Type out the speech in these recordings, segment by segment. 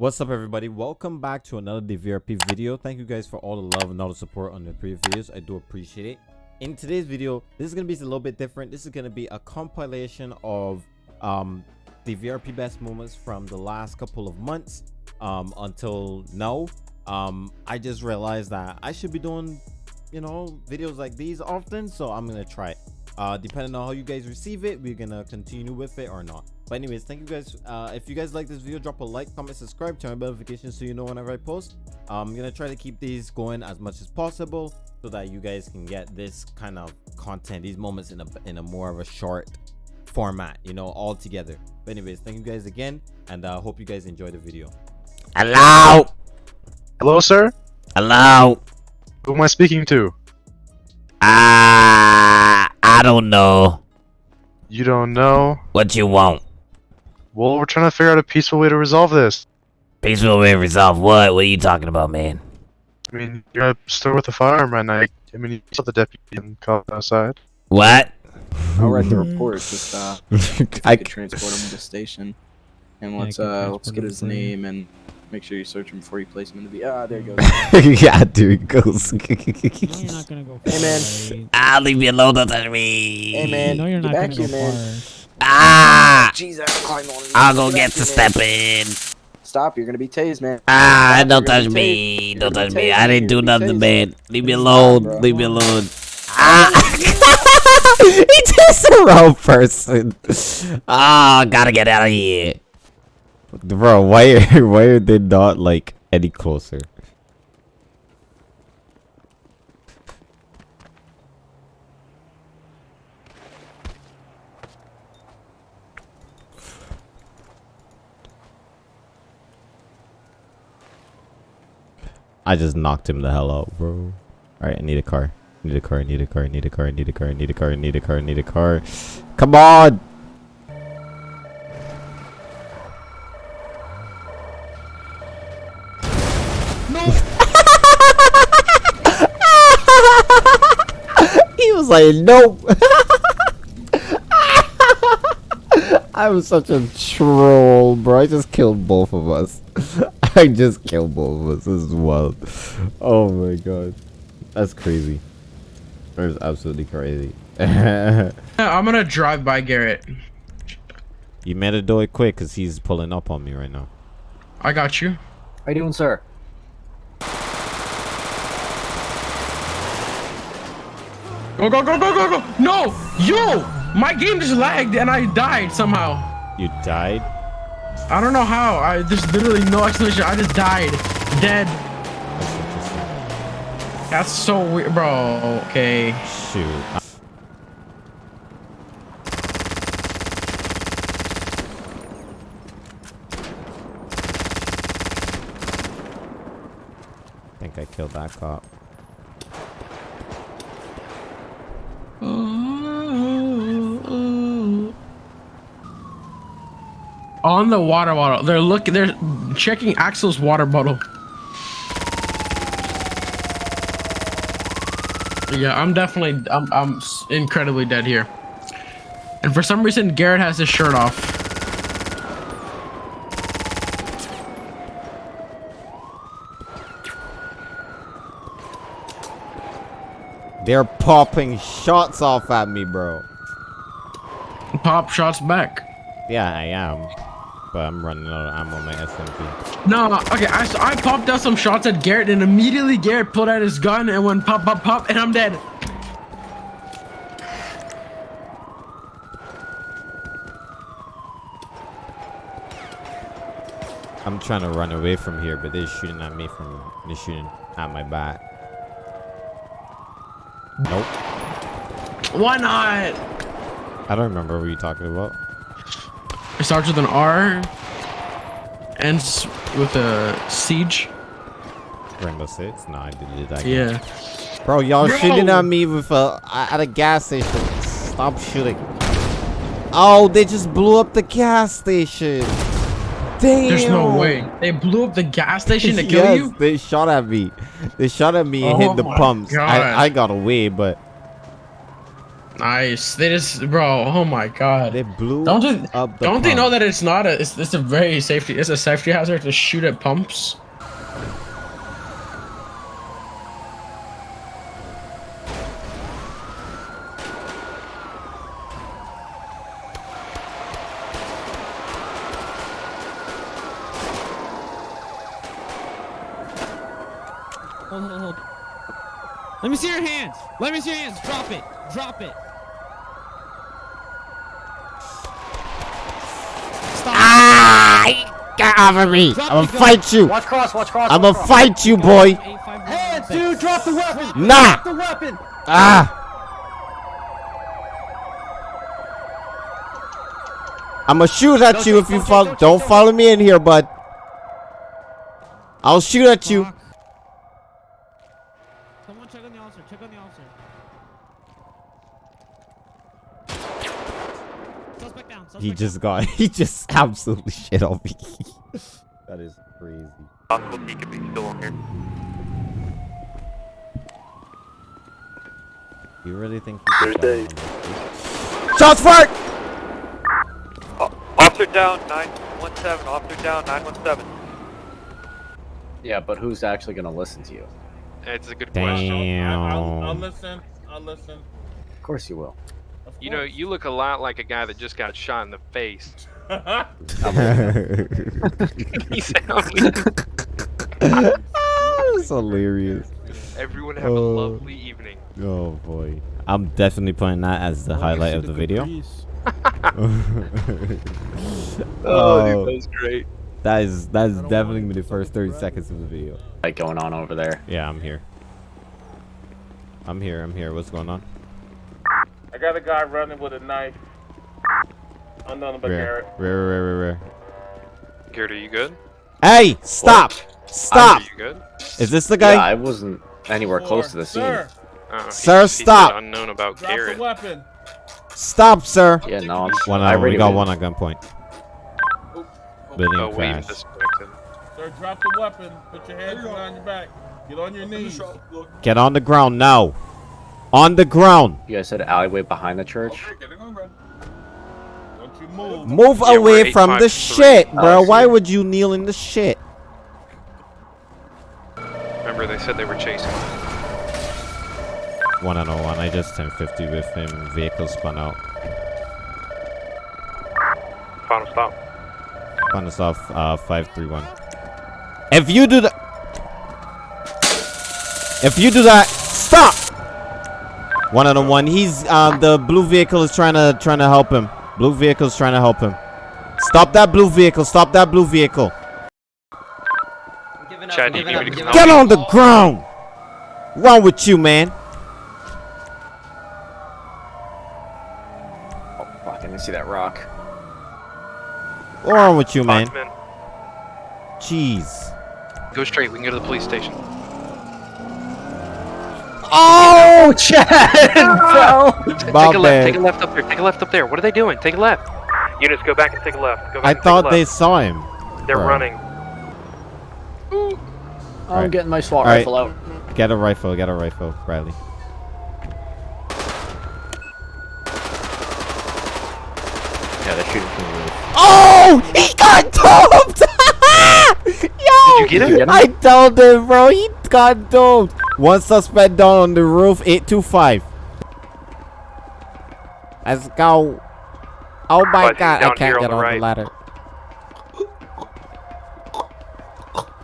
What's up everybody? Welcome back to another DVRP video. Thank you guys for all the love and all the support on the previous videos. I do appreciate it. In today's video, this is going to be a little bit different. This is going to be a compilation of um, the VRP best moments from the last couple of months um, until now. Um, I just realized that I should be doing, you know, videos like these often. So I'm going to try it. Uh, depending on how you guys receive it, we're going to continue with it or not. But anyways, thank you guys. Uh, if you guys like this video, drop a like, comment, subscribe, turn on notifications so you know whenever I post. I'm gonna try to keep these going as much as possible so that you guys can get this kind of content, these moments in a in a more of a short format, you know, all together. But anyways, thank you guys again, and I uh, hope you guys enjoy the video. Hello. Hello, sir. Hello. Who am I speaking to? Ah, uh, I don't know. You don't know? What you want? Well, we're trying to figure out a peaceful way to resolve this. Peaceful way to resolve what? What are you talking about, man? I mean, you're at a store with a firearm right night. I mean, you saw the deputy and called outside. What? I'll write the report. Just uh, I could transport him to the station, and let's uh, let's get his name and make sure you search him before you place him in the V. Ah, there he goes. yeah, there he goes. no, you're not gonna go. Hey man. Ah, leave me alone. Don't touch me. Hey man. No, you're not back gonna here, go man. far. Ah! Jeez, I climbed on I'll go get to step in. Stop, you're gonna be tased, man. Ah, Stop, don't touch me. tased. Don't touch me. I didn't do you're gonna be nothing, tased. man. Leave me alone. bro. Leave me alone. Ah! he just the wrong person. Ah, gotta get out of here. Bro, why why are they not like any closer? I just knocked him the hell out, bro. Alright, I need a car. Need a car, I need a car, I need a car, I need a car, I need a car, I need a car, need a car. Come on! No. he was like, nope. I was such a troll, bro. I just killed both of us. I just killed both of us. This is wild. Oh my god. That's crazy. That is absolutely crazy. I'm gonna drive by Garrett. you better do it quick because he's pulling up on me right now. I got you. How you doing, sir? Go, go, go, go, go, go! No! Yo! My game just lagged and I died somehow. You died? I don't know how. I There's literally no explanation. I just died. Dead. That's so weird, bro. Okay. Shoot. I think I killed that cop. On the water bottle. They're looking. They're checking Axel's water bottle. Yeah, I'm definitely. I'm. I'm incredibly dead here. And for some reason, Garrett has his shirt off. They're popping shots off at me, bro. Pop shots back. Yeah, I am. But I'm running out of ammo on my SMG. No, okay, I I popped out some shots at Garrett and immediately Garrett pulled out his gun and went pop, pop, pop, and I'm dead. I'm trying to run away from here, but they're shooting at me from they're shooting at my back. Nope. Why not? I don't remember what you're talking about. It starts with an R, ends with a siege. Rainbow Six? No, I didn't do that. Yeah. Bro, y'all Bro! shooting at me with uh, a at a gas station. Stop shooting. Oh, they just blew up the gas station. Damn. There's no way. They blew up the gas station to kill yes, you? they shot at me. They shot at me and Oh hit the oh pumps. I, I got away, but Nice. They just, bro. Oh my god. They blew Don't you, up the don't they know that it's not a? It's, it's a very safety. It's a safety hazard to shoot at pumps. Hold, hold, hold. Let me see your hands. Let me see your hands. Drop it. Drop it. Stop. Of me! Drop I'm gonna gun. fight you! Watch cross, watch cross. I'm gonna fight you, boy! Hands, Dude, drop the weapon. Nah! Drop the weapon. Ah! I'm gonna shoot at Don't you shoot, if you don't follow. don't Don't don't follow me in here, bud. I'll shoot at you. Someone check on the officer. Check on the officer. Suspect down. Suspect He down. just got. He just absolutely shit on me. that is crazy. Possible he could be still on here. You really think? he could Thursday. die on? Shots fired! Uh, officer down, 917. Officer down, 917. Yeah, but who's actually gonna listen to you? It's a good question. I'll, I'll listen. I'll listen. Of course you will. Of You know, you look a lot like a guy that just got shot in the face. You That's hilarious. Everyone have a Oh. lovely evening. Oh boy. I'm definitely putting that as the highlight of the video. oh, oh. was great. that is that is definitely gonna be the first 30 seconds of the video. Like going on over there. Yeah, I'm here. I'm here. I'm here. What's going on? I got a guy running with a knife. Unknown but Rare, Garrett. rare, rare, rare, rare. Garrett, are you good? Hey, stop! Stop! Are you good? Is this the guy? Yeah. I wasn't anywhere close to the scene. Sir, Uh, Sir, he said stop. Unknown about drop Garrett. the weapon. Stop, sir! Yeah, no, I'm. One I on. We already got went. one on gunpoint. Building Oh, wait, crash. Sir, drop the weapon. Put your hands behind your back. Get on your knees. Get on the ground now. On the ground. You guys said alleyway behind the church. Don't you move. Move Yeah, away from the shit, Oh, bro. I Why would you kneel in the shit? Remember, they said they were chasing. One on oh one. I just 1050 with him. Vehicle spun out. Final stop. Spun us off. Uh, five three one. If you do that, if you do that, stop. One on one. He's um the blue vehicle is trying to trying to help him. Blue vehicle is trying to help him. Stop that blue vehicle. Stop that blue vehicle. Chad, do you need me to come Get on the ground! Wrong with you, man? Oh, fuck, I didn't see that rock. What's wrong with you, you? man? Five. Jeez. Go straight. We can go to the police station. Oh, Chad, bro! Take a left. Take a left up there. Take a left up there. What are they doing? Take a left. Units, go back and take a left. Go back I and take thought they left. saw him. They're Bro. running. I'm Alright. getting my SWAT Alright. rifle out. Get a rifle. Get a rifle, Bradley. Yeah, they're shooting from the roof. Oh! He got doped! Yo! Did you get him? I told him, bro. He got doped. One suspect down on the roof. 825. Let's go. Oh my But god, I can't on get the on right. the ladder.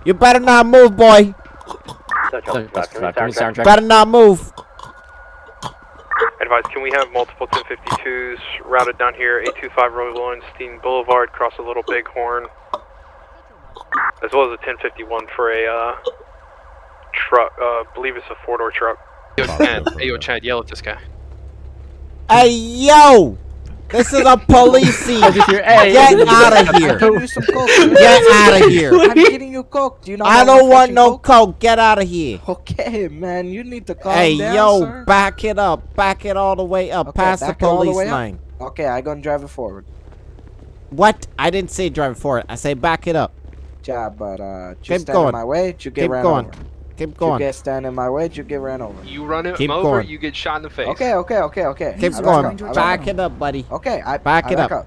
You better not move, boy. Soundtrack. Better not move. Advise, can we have multiple 1052s routed down here, 825 Roy Lowenstein Boulevard, cross a little Bighorn, as well as a 1051 for a uh, truck, uh, I believe it's a four-door truck. Yo, Chad, hey, yo, Chad, yell at this guy. Hey, yo! This is a police scene. Get out of here. Give you some coke. dude. Get out of here. I'm getting you coke. Do you know? I don't want no coke? coke. Get out of here. Okay, man, you need to calm Hey, down, yo, sir. back it up. Back it all the way up. Okay, past the back all the police way up? Okay, I gonna drive it forward. What? I didn't say drive it forward. I say back it up. Yeah, but uh, just Keep stand going. in my way. You get Keep ran going. over. Keep going. You get stand in my way, you get ran over. You run him Keep over, going. you get shot in the face. Okay, okay, okay, okay. Keep I going. up, Back it up, buddy. Okay, I Back I it back up.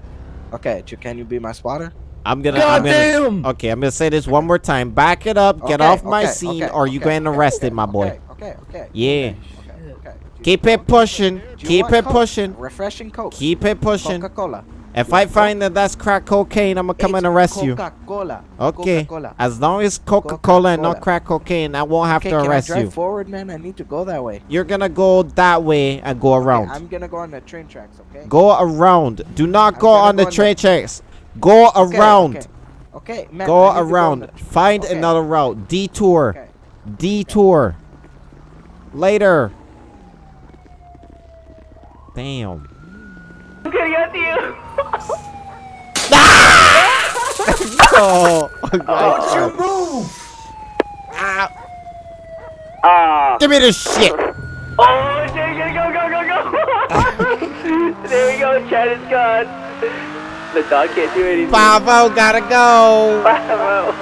Okay, can you be my spotter? I'm gonna. I'm gonna. Okay, I'm gonna say this one more time. Back it up. Get Okay, off my okay, scene, okay, or you getting okay, arrested, okay, my boy. Okay, okay, okay. Yeah. Okay, okay. Keep it pushing. Keep it pushing. Refreshing Coke. Keep it pushing. Coca-Cola. If I find that that's crack cocaine, I'm gonna come It's and arrest you. Coca-Cola. Okay. Coca-Cola. As long as Coca-Cola and not crack cocaine, I won't have Okay, to can I arrest drive you. forward, man? I need to go that way. You're gonna go that way and go Okay, around. I'm gonna go on the train tracks, okay? Go around. Do not I'm go gonna on the go on the- train tracks. Go Okay, around. Okay, okay man. Go I need to around. on the- Find okay, another route. Detour. Okay. Detour. Later. Damn. I'm gonna get you. Oh, Don't you move! Ah. Give me this shit. Oh, shit, gotta go, go, go, go! there we go, Chad is gone. The dog can't do anything. Bravo, gotta go. Bravo.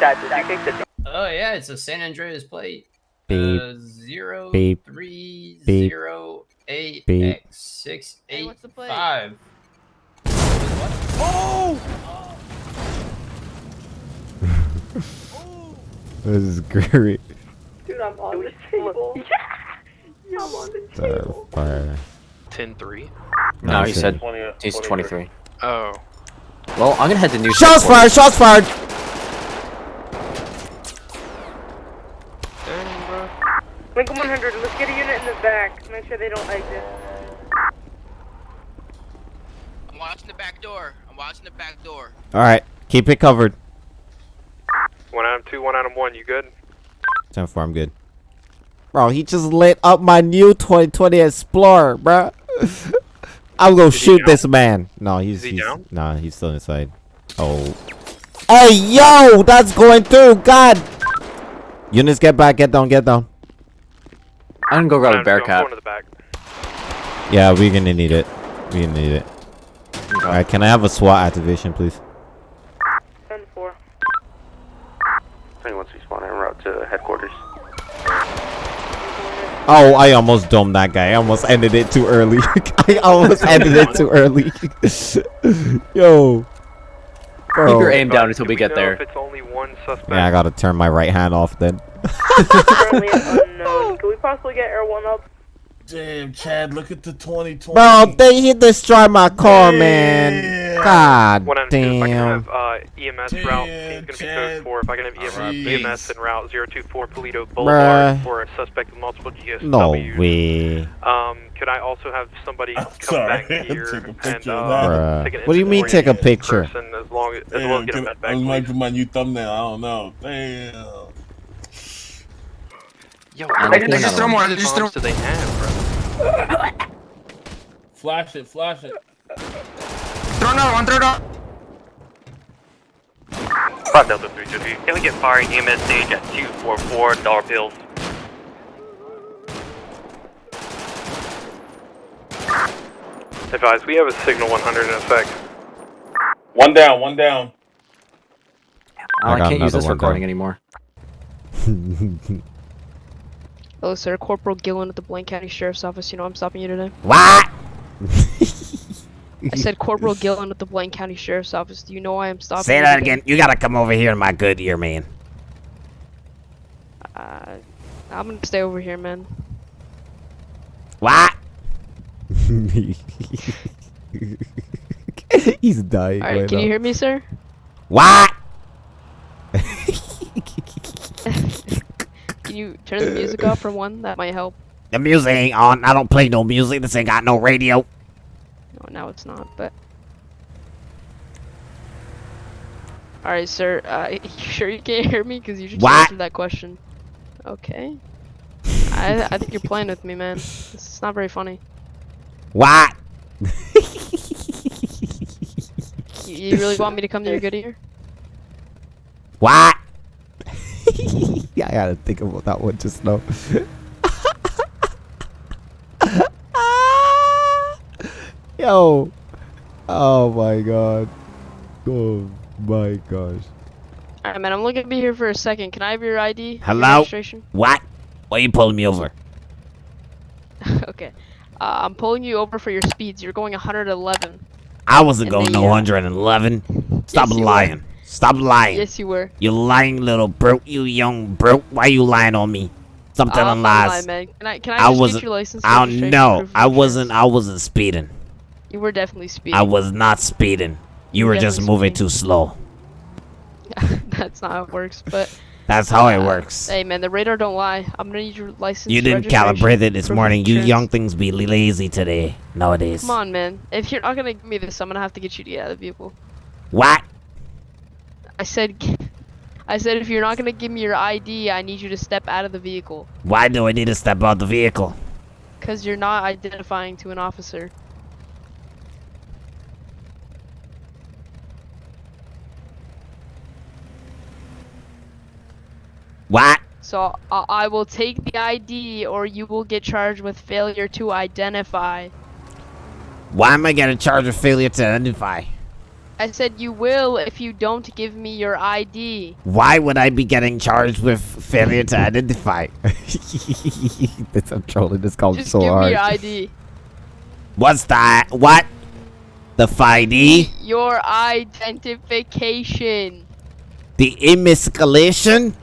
Chad, did you kick the Oh yeah, it's a San Andreas plate. Beep. Uh, zero Beep. three Beep. zero eight Beep. X six eight five. Oh! This is great. Dude, I'm on the table. Yeah! I'm on the table. Fire. 10-3. No, he shit. said he's 23. Oh. Well, I'm gonna head to New Shots fired. Shots fired. Lincoln 100, let's get a unit in the back. Make sure they don't exit. I'm watching the back door. I'm watching the back door. All right. Keep it covered. One item two, one item one. You good? 10 4, I'm good. Bro, he just lit up my new 2020 Explorer, bro. I'm gonna shoot this man. No, he's, he he's down? nah, he's still inside. Oh. Hey, yo, that's going through. God. Units, get back, get down, get down. I'm gonna go grab a bear I'm cap. going to the back. Yeah, we're gonna need it. We're gonna need it. Alright, can I have a SWAT activation, please? 10 4. 21 spawn en route to headquarters. Oh, I almost domed that guy. I almost ended it too early. I almost ended it too early. Yo. Bro. Keep your aim down until we Do get know there. If it's only one suspect. Yeah, I gotta turn my right hand off then. Currently unknown. Can we possibly get Air 1 up? Damn, Chad, look at the 2020. Bro, they he destroyed my car, man. God One item two. If I can have uh, EMS route, seems gonna be code four. If I can have EMS, EMS en route 024 Paleto Boulevard Bruh. for a suspect with multiple GSWs. No way. Um, could I also have somebody come sorry, back here take a and picture uh, take an What do you mean take a picture? person as long as, as well as get can- med bag, I might put my new thumbnail. I don't know. Damn. Yo, I'm how looking many at. More, just throw- do they have, bro? Flash it, flash it. Throw another one. Throw another. Five Delta 3 Can we get fire EMS stage at 244 dollar pills? Advise, we have a signal 100 in effect. One down, one down. Oh, I I, can't use this recording down. anymore. Hello, sir. Corporal Gillen at the Blaine County Sheriff's Office. You know I'm stopping you today. What? I said Corporal Gillen at the Blaine County Sheriff's Office. Do you know why I'm stopping Say you that today? again. You gotta come over here in my good ear, man. Uh, I'm gonna stay over here, man. What? He's dying. Alright, right can now. you hear me, sir? What? Can you turn the music off for one? That might help. The music ain't on. I don't play no music. This ain't got no radio. No, now it's not, but. Alright, sir. Uh, you sure you can't hear me? Because you just What? answered that question. Okay. I, I think you're playing with me, man. It's not very funny. What? You, you really want me to come to your good ear? What? yeah, I gotta think about that one just now. Yo. Oh my god. Oh my gosh. Alright, man, I'm looking to be here for a second. Can I have your ID? Your Hello? registration? What? Why are you pulling me over? okay. Uh, I'm pulling you over for your speeds. You're going 111. I wasn't And going they, no uh, 111. Stop Yes, lying. Stop lying. Yes, you were. You lying little broke. You young broke. Why you lying on me? Stop telling I'm lies. lying, man. Can I, can I, I just wasn't. get your license? I don't know. I wasn't. I wasn't speeding. You were definitely speeding. I was not speeding. You You were just moving too slow. That's not how it works, but. That's how it uh, works. Hey, man, the radar don't lie. I'm gonna need your license. You didn't calibrate it this morning. You young things be lazy today nowadays. Come on, man. If you're not gonna give me this, I'm gonna have to get you to get out of the vehicle. What? I said, I said if you're not gonna give me your ID, I need you to step out of the vehicle. Why do I need to step out of the vehicle? Cause you're not identifying to an officer. What? So uh, I will take the ID, or you will get charged with failure to identify. Why am I getting charged with failure to identify? I said you will if you don't give me your ID. Why would I be getting charged with failure to identify? this, I'm trolling this call Just so give hard. me your ID. What's that? What? The FID? Your identification. The emasculation?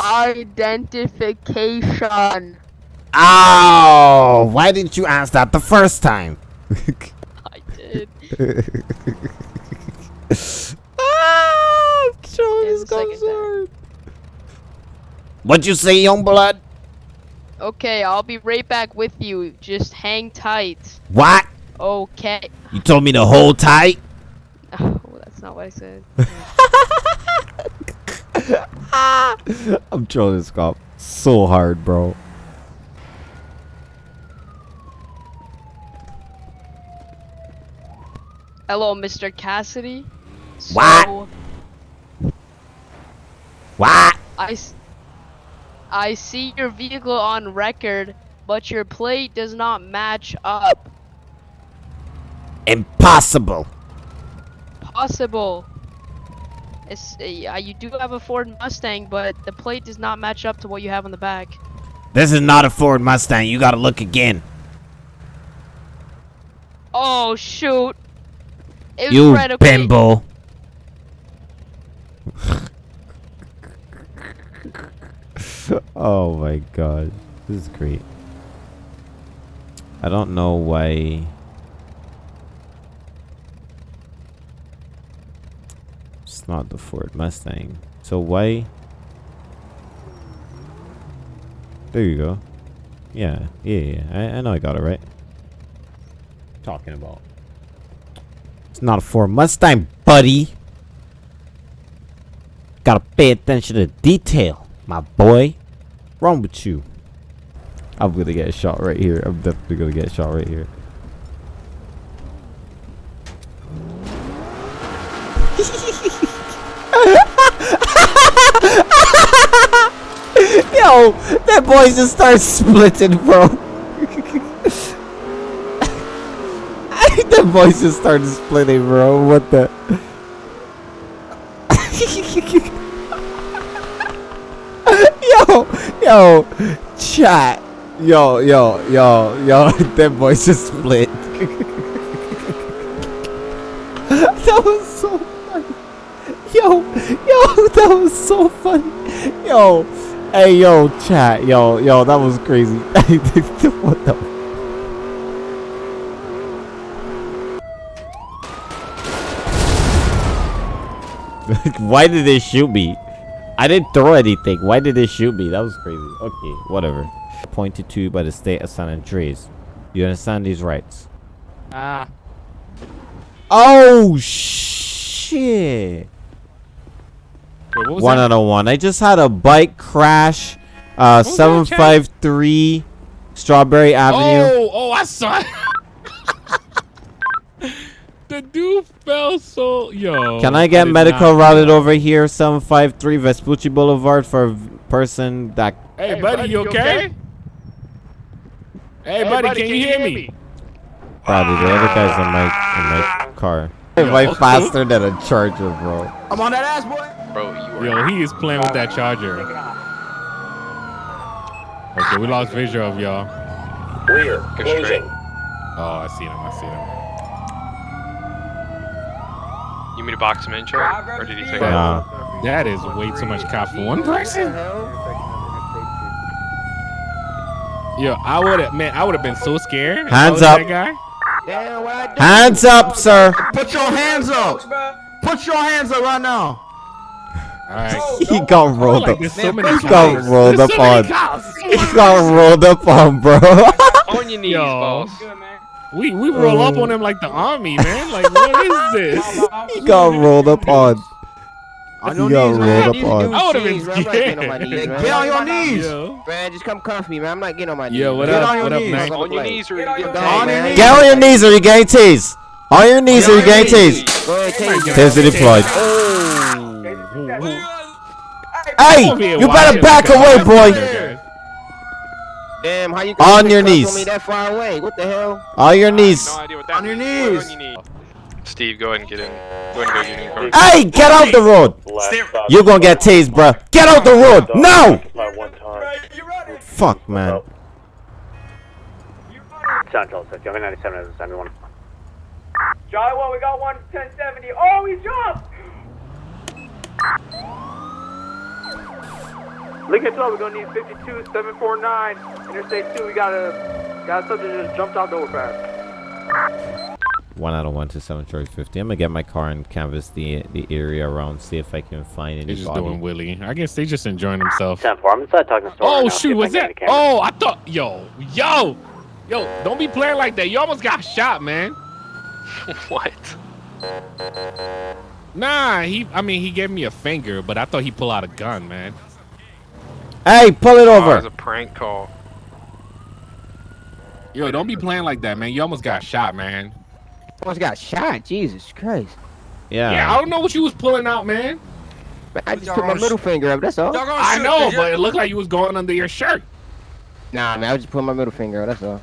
Identification. Oh, why didn't you ask that the first time? I ah, I'm trolling Yeah, this the call second so hard. What'd you say, young blood? Okay, I'll be right back with you. Just hang tight. What? Okay. You told me to hold tight? Oh, that's not what I said. I'm trolling this cop so hard, bro. Hello, Mr. Cassidy. What? So, What? I, s- I see your vehicle on record, but your plate does not match up. Impossible. Possible. It's, uh, you do have a Ford Mustang, but the plate does not match up to what you have on the back. This is not a Ford Mustang. You gotta look again. Oh shoot! It You right, okay. bimbo. oh my god. This is great. I don't know why. It's not the Ford Mustang. So why? There you go. Yeah, yeah, yeah. I, I know I got it right. Talking about. It's not a Ford Mustang, buddy. Gotta pay attention to detail, my boy. Wrong with you? I'm gonna get a shot right here. I'm definitely gonna get shot right here. Yo, that boy just starts splitting, bro. that voice just started splitting, bro. What the? yo, yo, chat. Yo, yo, yo, yo. That voice just split. that was so funny. Yo, yo, that was so funny. Yo, hey, yo, chat. Yo, yo, that was crazy. what the? Why did they shoot me? I didn't throw anything. Why did they shoot me? That was crazy. Okay, whatever. Pointed to by the state of San Andreas. You understand these rights? Ah. Oh shit! Wait, One out of one. I just had a bike crash. Uh, was that, seven Chad? five three, Strawberry Avenue. Oh, oh, I saw it. the dude fell so yo. Can I get did medical not- routed over here? Seven five three Vespucci Boulevard for a v- person that. Hey, buddy, you okay? Hey, buddy, can you hear me? Probably the other guy's in my in my car. Way faster than a charger, bro. I'm on that ass, boy. Bro, you are. Yo, he is playing with that charger. Okay, we lost visual of y'all. Clear. Go straight. Oh, I see him. I see him. You mean to box him in, Joe? Or did he take Nah. That is way too much cop for one person. Yo, I would have, man, I would have been so scared. Hands up. Guy. Damn, what I do? Hands up, sir. Put your hands up. Put your hands up right now. All right. He got rolled like up. so many He got rolled up so on. He got rolled up on, bro. On your knees, Yo. boss. We we roll up on oh. him like the army, man. Like what is this? He got rolled up on. On He your got knees, rolled man. up These on. I would've been jeans, man. I'm not getting on my scared. knees, man. Get on your knees. Yo. Man, just come comfy, man. I'm not getting on my knees. Yo, what man. up? On What your up, knees. Mac? On your knees or you Get get on your man. knees. Get on your knees or you getting tased. On your knees or you getting tased. Go ahead, take it. Deployed. Hey, you better back away, boy. Damn, how you On can your me knees. that far away? What the hell? On your knees. No idea what that On your means. What knees. On. Steve, go ahead and get in. Go ahead and go get in. Hey, get out the road. You're gonna get tased, bro. Get out the road. No. Fuck, man. Central, so Joey 97 is 71. Charlie 1, we got one 1070. Oh, he jumped! Lincoln 12, we're gonna need 52 749. Interstate 2, we got a got a subject just jumped out the overpass. One out of one to seven Charlie fifty. I'm gonna get my car and canvas the the area around, see if I can find They're just anybody. doing Willie. I guess they just enjoying themselves. 10 4, I'm inside talking to store. Oh right shoot, if what's that? get any cameras. Oh, I thought, yo, yo, yo, don't be playing like that. You almost got shot, man. what? Nah, he. I mean, he gave me a finger, but I thought he pulled out a gun, man. Hey, pull it Oh, it was a prank call. Yo, don't be playing like that, man. You almost got shot, man. Almost got shot. Jesus Christ. Yeah. Yeah, I don't know what you was pulling out, man. Man, I just put my middle finger up. That's all. I know, but it looked like you was going under your shirt. Nah, man, I was just putting my middle finger up. That's all. All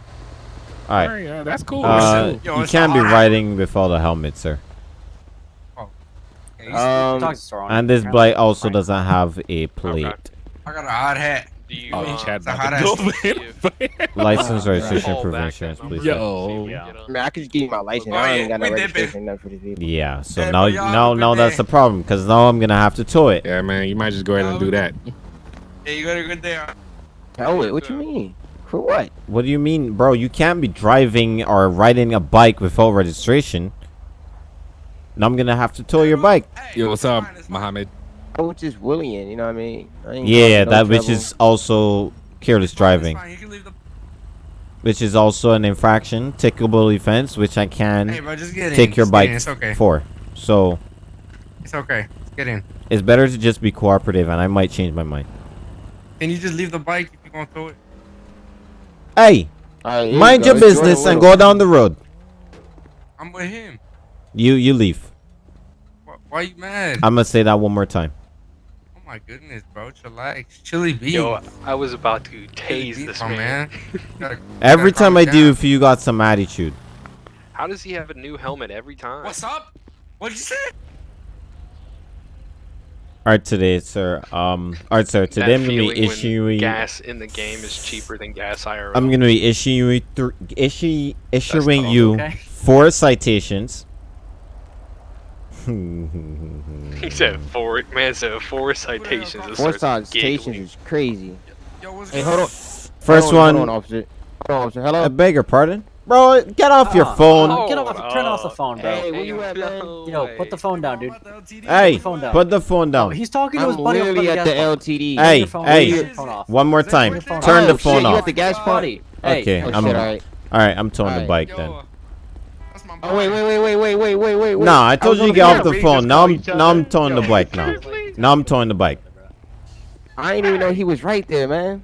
All right. right, yeah, that's cool. Uh, That's cool. you can't be riding without a helmet, sir. Um, And this bike also doesn't have a plate. I got a hot hat. Do you, Oh, uh, Chad a hot ass go. License, Yeah. registration, proof of back insurance, please. Yo. Get up. Man, I could just give you my license. Oh, I yeah, ain't got no registration, nothing for this vehicle. Yeah. So Hey, now, now, now that's the problem, because now I'm gonna have to tow it. Yeah, man, you might just go ahead and do that. Hey, you got a good day. Hell, wait, what you mean? For what? What do you mean, bro? You can't be driving or riding a bike without registration. Now I'm gonna have to tow your bike. Yo, what's up, Mohammed? I was just willing, you know what I mean? I ain't Yeah, no that which is also careless driving, Fine, you can leave the. which is also an infraction, tickable offense, which I can Hey, bro, just get in. take your Just get in, bike It's okay. for. So It's okay. Get in. it's better to just be cooperative, and I might change my mind. Can you just leave the bike if you're gonna throw it? Hey, Alright, here you mind your business and go down the road. I'm with him. You you leave. Why, why you mad? I'm gonna say that one more time. Oh my goodness, bro. Chillax. Chili beans. Yo, I was about to Chili tase this my man. Gotta- Every time I it do, if you got some attitude. How does he have a new helmet every time? What's up? What'd you say? All right, today, sir. Um, all right, sir. That Today I'm gonna be feeling when issuing. gas in the game is cheaper than gas IRL. I'm gonna be issuing th- issue, issuing you okay. four citations. He said four. Man said four citations. Four citations giggling. is crazy. Yo, what's Hey, hold on. First hold on, one. Hold on, officer. Hold on, officer. Hello. I beg your pardon, bro. Get off your ah. phone. Oh, Get off! Turn off the phone, bro. Hey, where you at, man? Yo, put the phone down, dude. Hey, the phone down. put the phone down. Oh, he's talking to his I'm buddy literally at gas the pump. LTD. Hey, phone- hey. phone off. One more time. Turn your phone Turn Oh, the shit, phone you off. at the gas pump? Buddy, hey. Okay, Oh, I'm. shit, alright. All right, I'm towing the bike Yo, then. Uh, Oh, wait, wait, wait, wait, wait, wait, wait, wait, wait. Nah, I told was you to get off the phone. Now I'm now I'm towing the bike now. Now I'm towing the bike. I didn't even know he was right there, man.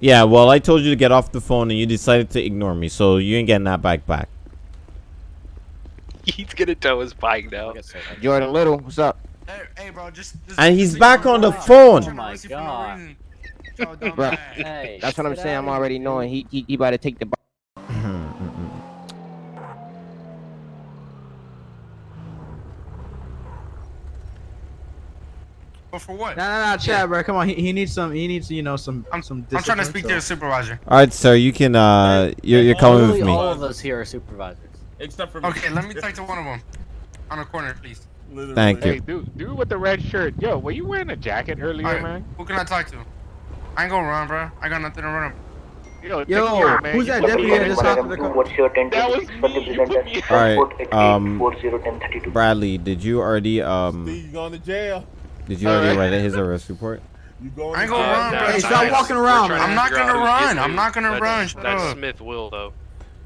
Yeah, well, I told you to get off the phone and you decided to ignore me, so you ain't getting that bike back. He's gonna tow his bike now. Jordan Little, what's up? Hey, hey, bro, just. just And he's back on the Oh phone. my my God. Bro, Hey, that's what I'm saying. I'm already knowing he he, he about to take the. But for what? Nah, nah, nah, Chad, yeah. bro. Come on. He, he needs some. He needs you know some. I'm some. I'm trying to speak so. to the supervisor. All right, sir. You can. Uh, you're, you're coming with me. All of us here are supervisors. Except for me. Okay, let me talk to one of them. On the corner, please. Literally. Thank you. Hey, dude, dude with the red shirt. Yo, were you wearing a jacket earlier, right. man? Who can I talk to? I ain't gonna run, bro. I got nothing to run. Yo, Yo care, man. who's that deputy that just hopped in the car? What's your that was me. All right, um, Bradley, did you already um? He's going to jail. Did you already write his arrest report? You going I ain't gonna run, bro. Hey, stop walking around. I'm not gonna run. I'm not gonna run. That Smith will, though.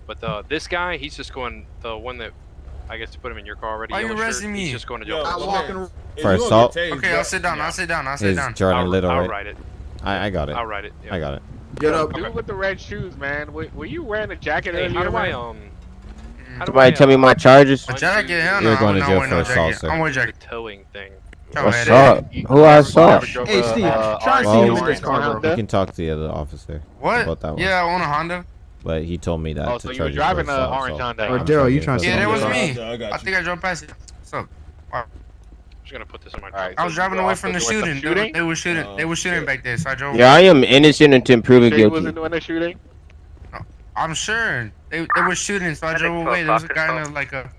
But uh, this guy, he's just going, the one that I guess to put him in your car already. Why are you arresting shirt, me? He's just going to jail. I'm walking for assault. Okay, I'll sit down. Yeah. I'll sit down. I'll sit down. Jordan I'll, Little. I'll write it. I, I got it. I'll write it. Yeah. I got it. Get up. Dude okay. with the red shoes, man. Were, were you wearing a jacket hey, earlier? How do I, um... How do Somebody I, tell um, me uh, my charges. A jacket? Hell no. You're going to jail no, for no assault, jacket. sir. I'm wearing a jacket. Towing thing. Oh, I saw. Who I saw. Hey, Steve, uh, try to see you in this car. We can talk to the other officer. What? About that one. Yeah, I own a Honda. But he told me that. Oh, so you were driving an orange so. Honda. Or Daryl, you trying to? Yeah, that was me. I, think I drove past it. What's up? Wow. I gonna put this my. Right, I was driving away from the shooting. shooting. They were shooting. They were shooting shit. back there, so I drove. Yeah, I am innocent until proven guilty. wasn't doing the shooting. I'm sure they they were shooting, so I drove away. There was a guy in like a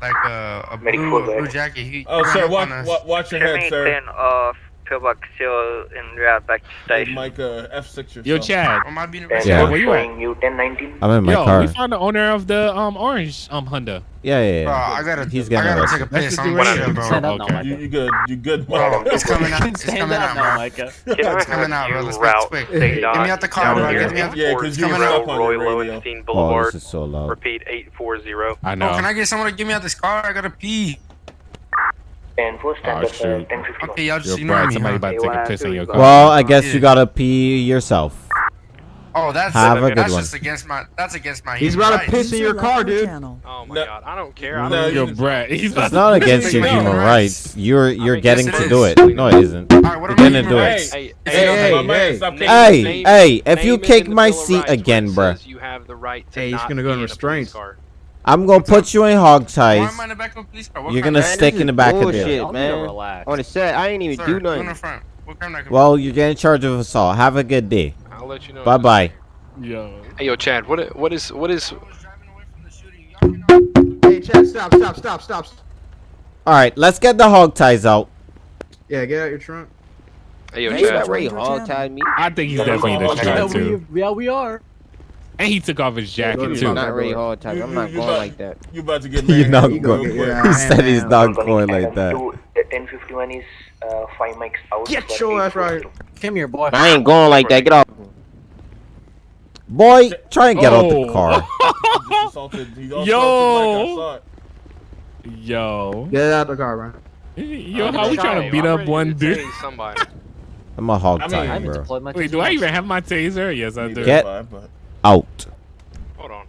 like a, a blue, blue jacket. He, oh, sir, watch, watch, watch your head, sir. Then, uh, feel still in route back to station. Mike, uh, F6 yourself. Yo, Chad. Am I being yeah. Where you at? You 1019. I'm in my Yo, car. we found the owner of the um orange um Honda. Yeah, yeah, yeah. Bro, I gotta. He's gonna. I gotta take a piss. I'm whatever, bro. Up okay. now, you, you good? You good? Bro, it's coming out. It's coming out, bro. It's coming out, bro. Let's route, quick. Get me out the car, bro. Get me out. Yeah, because you're up Roy Lowenstein Boulevard. Oh, this is so loud. Repeat eight four zero. I know. Can I get someone to get me out this car? I gotta pee. Oh, shoot. Okay, y'all just ignore me. Somebody about to take a piss in your car. Well, I guess you gotta pee yourself. Oh, that's Have a, a that's one. just against my that's against my. He's about to piss in your car, dude. Oh my no. god, I don't care. I don't no, your Brett. He's it's not against your human rights. You're you're I mean, getting yes, to do it. No, it isn't. All right, you're getting to do it. Hey, hey, hey, hey! If you kick my seat again, bruh. Hey, he's gonna go in restraints. I'm gonna put you in hog ties. Why am I in the back of a police car? What You're gonna stick in the back bullshit, of there. man. Relax. On the set, I ain't even Sir, do nothing. Front. What kind well, you're getting charged with assault. Have a good day. I'll let you know. Bye bye. Yo. Hey, yo, Chad. What? What is? What is? Hey, Chad. Stop. Stop. Stop. Stop. All right. Let's get the hog ties out. Yeah. Get out your trunk. Hey, yo, hey, Chad. Hog tied me. I think he's definitely the Chad too. Yeah, we are. And he took off his jacket too. I'm not really hard. I'm not going like that. You about to get mad. You're not going. He said he's not going like that. is five mics out. Get your ass right. Come here, boy. I ain't going like that. Get off. Boy, try and get oh. out the oh. car. Yo. Yo. Get out the car, bro. Yo, how we trying to beat up one dude? Somebody. I'm a hog I mean, tie, bro. Wait, do I even have my taser? Yes, I do. Get out. Hold on.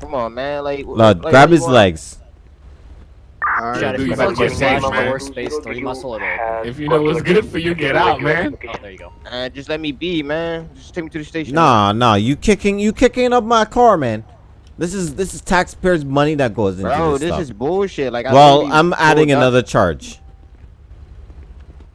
Come on, man. Like, like grab his want? legs. You you muscle. If you know what's good for you, get out, man. Oh, there you go. Uh, just let me be, man. Just take me to the station. Nah, nah, you kicking, you kicking up my car, man. This is this is taxpayers' money that goes into Bro, this, this is bullshit. Like, well, I'm adding another charge.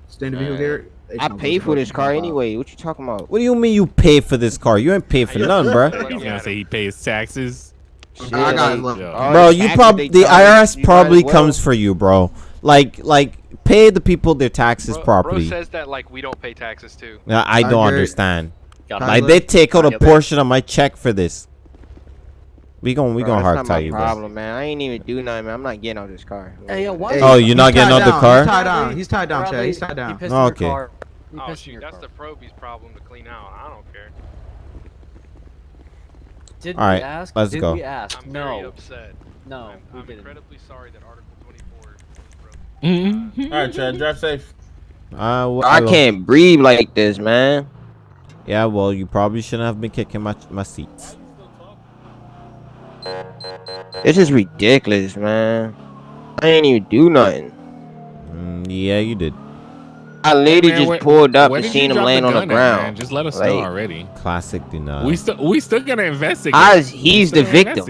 Stand to view here. I paid for this car anyway. What you talking about? What do you mean you paid for this car? You ain't paid for none, bro. He's gonna say he pays taxes. Shit, I got like, bro, you probably the IRS probably well. comes for you, bro. Like like pay the people their taxes bro, properly. Bro says that like we don't pay taxes too. No, I don't I understand. Like they take out a portion of my check for this. We gonna we gonna hard tie you. bro. problem, man. I ain't even do nothing, man. I'm not getting out this car. Hey, yo, what? Oh, you're not getting out the car? He's tied down. He's tied down, Chad. He's tied down. okay. Oh shoot, that's car. the Proby's problem to clean out. I don't care. Did All right, we ask? Let's Did go. we ask? I'm no. very upset. No, I'm, I'm incredibly sorry that Article 24 was broken. uh, All right, Chad, drive safe. Uh, well, I can't breathe like this, man. Yeah, well, you probably shouldn't have been kicking my my seats. This is ridiculous, man. I ain't even do nothing. Mm, yeah, you did. I literally man, just where, pulled up and seen him laying on the ground. Man? Just let us like, know already. Classic denial. We still we still gonna investigate. I, he's the victim.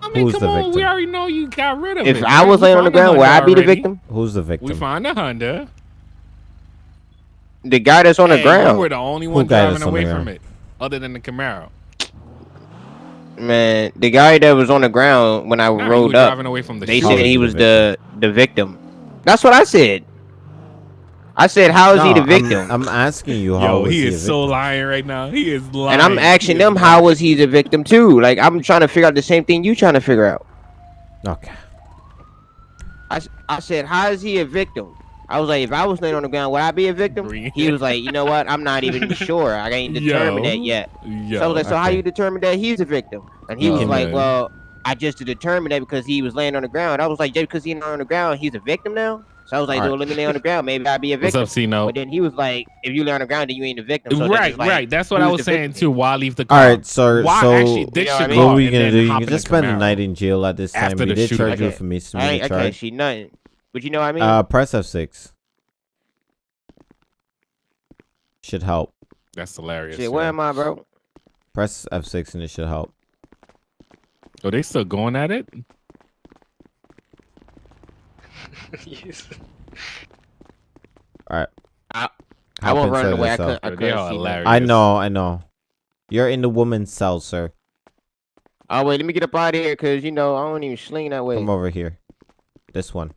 I mean, Who's come the on, victim? we already know you got rid of if it. If I was laying on the ground, would I be the victim? Who's the victim? We find the Honda. The guy that's on hey, the ground. We're the only one Who driving away from it, other than the Camaro. Man, the guy that was on the ground when I nah, rode up, they said he was the the victim. That's what I said. I said, "How is he No, the I'm- victim?" I'm, asking you how Yo, was he he is a so lying right now. He is lying. and I'm asking He is them, "How was he the victim too?" Like I'm trying to figure out the same thing you trying to figure out. Okay. I, I said, "How is he a victim?" I was like, "If I was laying on the ground, would I be a victim?" He was like, "You know what? I'm not even sure. I ain't determined Yo. that yet." Yo, so I was like, "So how you determine that he's a victim?" And he Oh, was like, "Well, I just determined that because he was laying on the ground." I was like, "Just because he's not on the ground, he's a victim now?" So I was like, Alright. "Well, let me lay on the ground. Maybe I'd be a What's victim." up, C-Note? But then he was like, "If you lay on the ground, then you ain't a victim." So right, like, right. That's what I was saying victim? too. Why leave the car? All right, sir. Why so actually ditch know what I mean? what were you gonna do? You can just spend the night in jail at this time. After You the did shooting. charge you Okay. for I misdemeanor ain't, I can't charge. see nothing. But you know what I mean? Uh, press F6. Should help. That's hilarious. Shit, where am I, bro? Press F6 and it should help. Oh, they still going at it? All right. I, I won't run away. I couldn't. I couldn't see. nothing. I know, I know. You're in the woman's cell, sir. Oh wait, let me get up out of here, cause you know I don't even sling that way. Come over here. This one.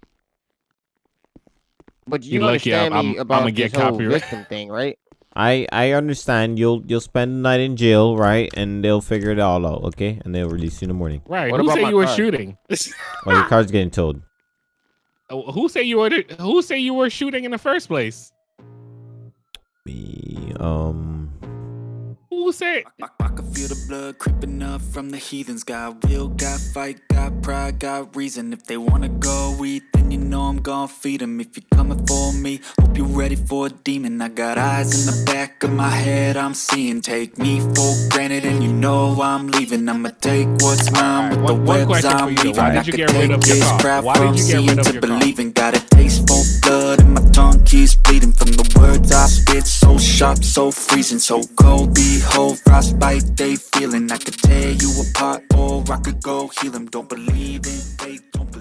But you, You lucky understand I'm- me I'm- about I'ma get this get whole copyright. victim thing, right? I I understand. You'll you'll spend the night in jail, right? And they'll figure it all out, okay? And they'll release you in the morning. Right. What Who about said my you were car? shooting? Well, your car's getting towed. Oh, who say you were? Who said you were shooting in the first place? Me, um. Who said? I can feel the blood creeping up from the heathens. Got will, got fight, got pride, got reason. If they wanna go eat, then you know I'm gon' feed them. If you're coming for me, hope you're ready for a demon. I got eyes in the back of my head, I'm seeing. Take me for granted, and you know I'm leaving. I'ma take what's mine with one- the one webs I'm you, though. weaving. Why I could take of this crap from you get rid seeing to believing. Got a taste for blood, and my tongue keeps bleeding from the words I spit. So sharp, so freezing, so cold. Behold, frostbite they feeling. I could tear you apart, or I could go heal 'em. Don't believe in fate, don't